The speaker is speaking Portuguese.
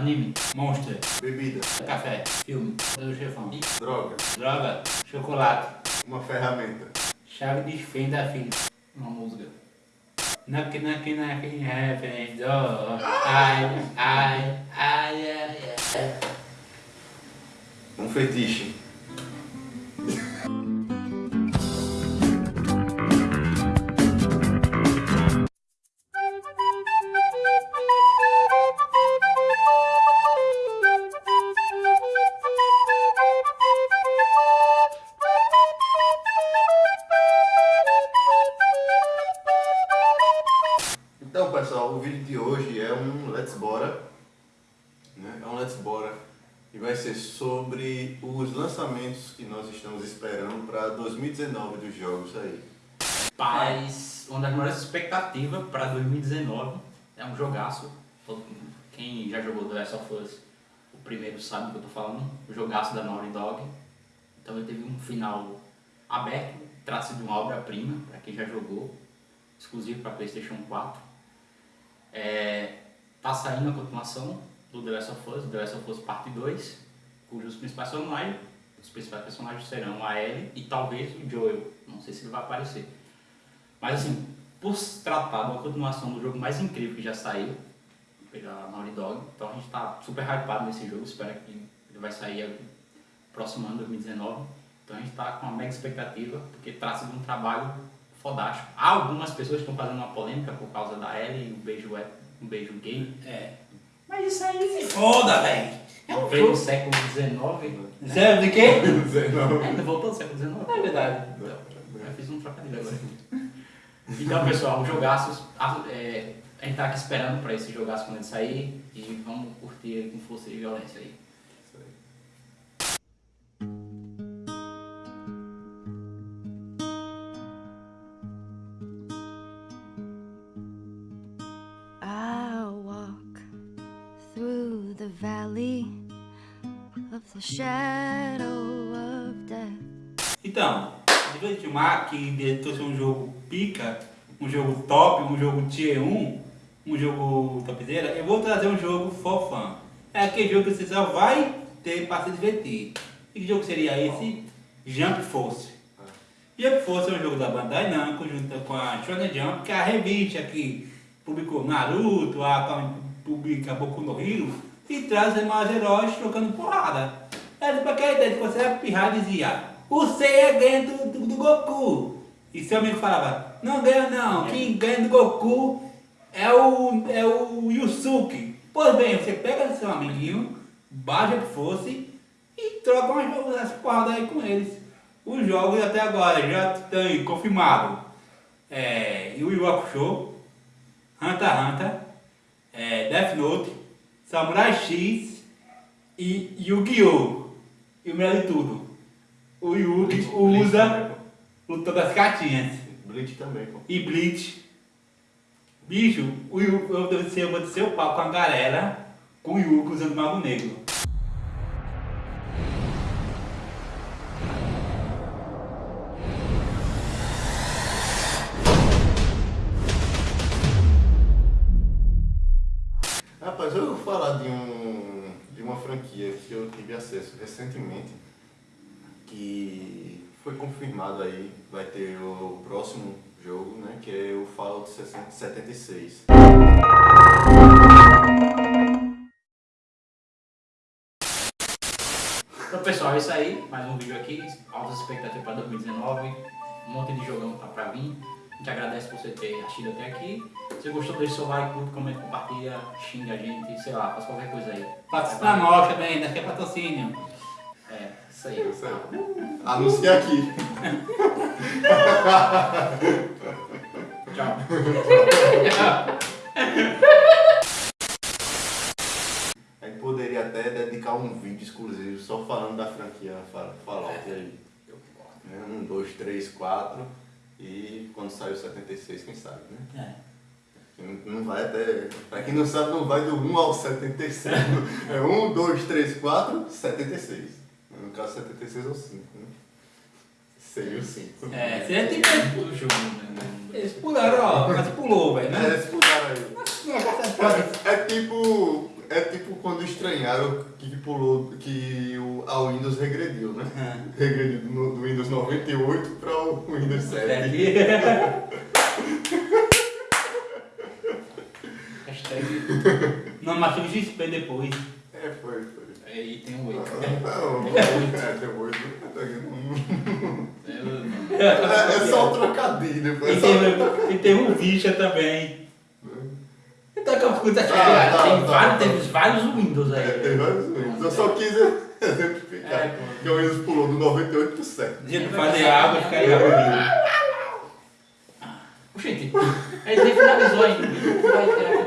Anime. Monster. Bebida. Café. Filme. Do chefão. Droga. Droga. Chocolate. Uma ferramenta. Chave de fenda, filho. Uma música. Knock, knock, knock, heaven door. Ai, ai, ai, ai, ai. Um fetiche. O vídeo de hoje é um Let's Bora, né? É um Let's Bora e vai ser sobre os lançamentos que nós estamos esperando para 2019 dos jogos aí. Paz, uma das maiores expectativas para 2019 é um jogaço. Quem já jogou The Last of Us, o primeiro sabe do que eu tô falando. O jogaço da Naughty Dog. Então ele teve um final aberto, trata-se de uma obra-prima, para quem já jogou, exclusivo para PlayStation 4. É, tá saindo a continuação do The Last of Us, The Last of Us Parte 2, cujos principais personagens, os principais personagens serão a Ellie e talvez o Joel. Não sei se ele vai aparecer. Mas assim, por se tratar de uma continuação do jogo mais incrível que já saiu, pela Naughty Dog, então a gente tá super hypado nesse jogo, espero que ele vai sair próximo ano, 2019. Então a gente tá com uma mega expectativa, porque trata-se de um trabalho fodástico. Há algumas pessoas que estão fazendo uma polêmica por causa da Ellie e o beijo, é- um beijo gay. É. Mas isso aí Foda, velho. É um veio do século XIX. né? Sério, de quê? Não. Ainda voltou do século XIX. É verdade. Então, eu fiz um trocadilho agora. Então, pessoal, jogaços. a- é, a gente tá aqui esperando pra esse jogaço quando ele sair e vamos curtir com força e violência aí. Então, chamar que trouxe um jogo pica, um jogo top, um jogo tier 1, um jogo topzera, eu vou trazer um jogo for fun. É aquele jogo que você só vai ter para se divertir. E que jogo seria esse? Jump Force. Jump Force é um jogo da Bandai Namco junto com a Shonen Jump, que é a revista que publicou Naruto, a publica Boku no Hero, e traz mais heróis trocando porrada. Era pra aquela ideia de você era pirrar e dizia, o Seiya ganha do, do, do Goku. E seu amigo falava, não ganha não, quem ganha do Goku é o, é o Yusuke. Pois bem, você pega seu amiguinho, baixa que fosse e troca umas, umas porradas aí com eles. Os jogos até agora já estão aí confirmados. É, Yu Yu Hakusho, Hunter x Hunter, é, Death Note, Samurai X e Yu-Gi-Oh! E o melhor de tudo, o Yu Bleach- usa Bleach luta das cartinhas. Bleach também, pô. E Bleach. Bicho, o Yu, eu vou descer, eu vou descer o papo com a galera com o Yuko usando Mago Negro. Rapaz, eu vou falar de, um, franquia que eu tive acesso recentemente, que foi confirmado aí, vai ter o próximo jogo, né, que é o Fallout 76. Então, pessoal, é isso aí. Mais um vídeo aqui. Altas expectativas para 2019. Um monte de jogão tá pra vir. A gente agradece por você ter assistido até aqui. Se você gostou, deixa seu like, curte, comenta, compartilha, xinga a gente, sei lá, faz qualquer coisa aí. Patrocina nós também, daqui é patrocínio. É, isso aí. Isso aí. Anuncia aqui. Tchau. A gente poderia até dedicar um vídeo exclusivo só falando da franquia Fa- Fallout aí. Né? Um, dois, três, quatro. E quando sair o 76, quem sabe, né? É. Não- vai até. Pra quem não sabe, não vai do 1 ao 76. é 1, 2, 3, 4, 76. No caso, 76 é o 5, né? Seria o 5. É, você é tipo. O jogo, né? Eles pularam, ó, mas pulou, velho, É, né? esse pular aí. É, é tipo. É tipo quando estranharam que pulou, que o, a Windows regrediu, né? Regrediu do, do Windows 98 para o Windows 7. Hashtag. Não, mas teve XP depois. É, foi, foi. Aí tem um wake. Não, é, depois. Eu- É, é só um trocadilho. E teve, e teve um Vicha também. Então, que puta, Ah, tá, tem tá, vários, tá. teve vários Windows É, tem aí. vários Windows. Eu só quis exemplificar. É, que o Windows pulou do 98 pro 7. Dia de fazer água, ficar aí. Gente, aí ele finalizou ainda. Vai ter aquele